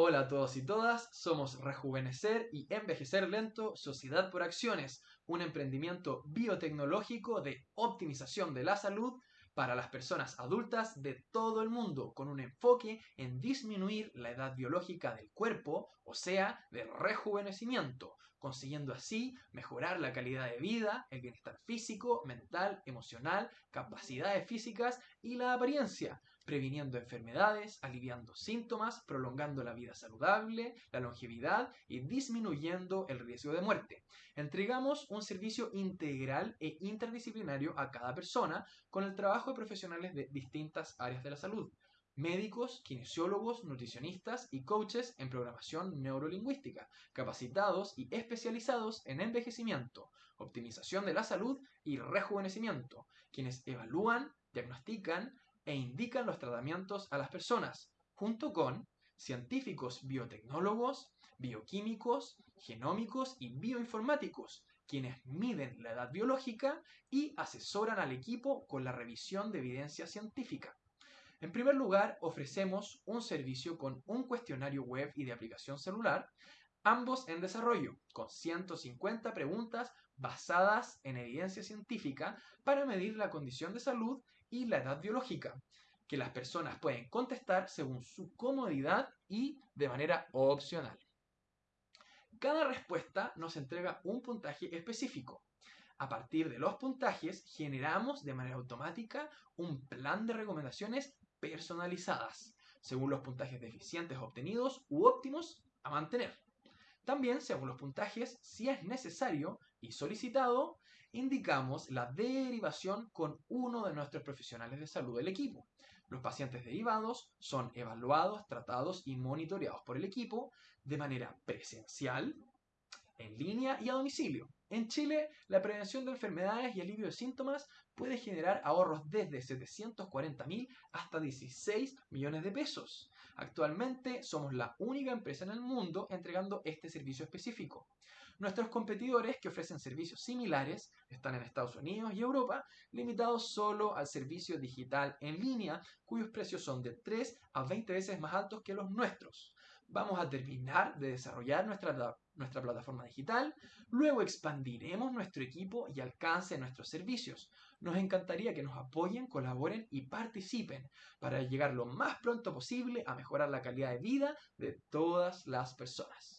Hola a todos y todas, somos Rejuvenecer y Envejecer Lento, Sociedad por Acciones, un emprendimiento biotecnológico de optimización de la salud para las personas adultas de todo el mundo, con un enfoque en disminuir la edad biológica del cuerpo, o sea, de rejuvenecimiento, consiguiendo así mejorar la calidad de vida, el bienestar físico, mental, emocional, capacidades físicas y la apariencia, previniendo enfermedades, aliviando síntomas, prolongando la vida saludable, la longevidad y disminuyendo el riesgo de muerte. Entregamos un servicio integral e interdisciplinario a cada persona con el trabajo de profesionales de distintas áreas de la salud médicos, kinesiólogos, nutricionistas y coaches en programación neurolingüística, capacitados y especializados en envejecimiento, optimización de la salud y rejuvenecimiento, quienes evalúan, diagnostican e indican los tratamientos a las personas, junto con científicos biotecnólogos, bioquímicos, genómicos y bioinformáticos, quienes miden la edad biológica y asesoran al equipo con la revisión de evidencia científica. En primer lugar, ofrecemos un servicio con un cuestionario web y de aplicación celular, ambos en desarrollo, con 150 preguntas basadas en evidencia científica para medir la condición de salud y la edad biológica, que las personas pueden contestar según su comodidad y de manera opcional. Cada respuesta nos entrega un puntaje específico. A partir de los puntajes, generamos de manera automática un plan de recomendaciones personalizadas, según los puntajes deficientes obtenidos u óptimos a mantener. También, según los puntajes, si es necesario y solicitado, indicamos la derivación con uno de nuestros profesionales de salud del equipo. Los pacientes derivados son evaluados, tratados y monitoreados por el equipo de manera presencial, en línea y a domicilio. En Chile, la prevención de enfermedades y alivio de síntomas puede generar ahorros desde 740.000 hasta 16 millones de pesos. Actualmente somos la única empresa en el mundo entregando este servicio específico. Nuestros competidores que ofrecen servicios similares están en Estados Unidos y Europa, limitados solo al servicio digital en línea, cuyos precios son de 3 a 20 veces más altos que los nuestros. Vamos a terminar de desarrollar nuestra, nuestra plataforma digital, luego expandiremos nuestro equipo y alcance de nuestros servicios. Nos encantaría que nos apoyen, colaboren y participen para llegar lo más pronto posible a mejorar la calidad de vida de todas las personas.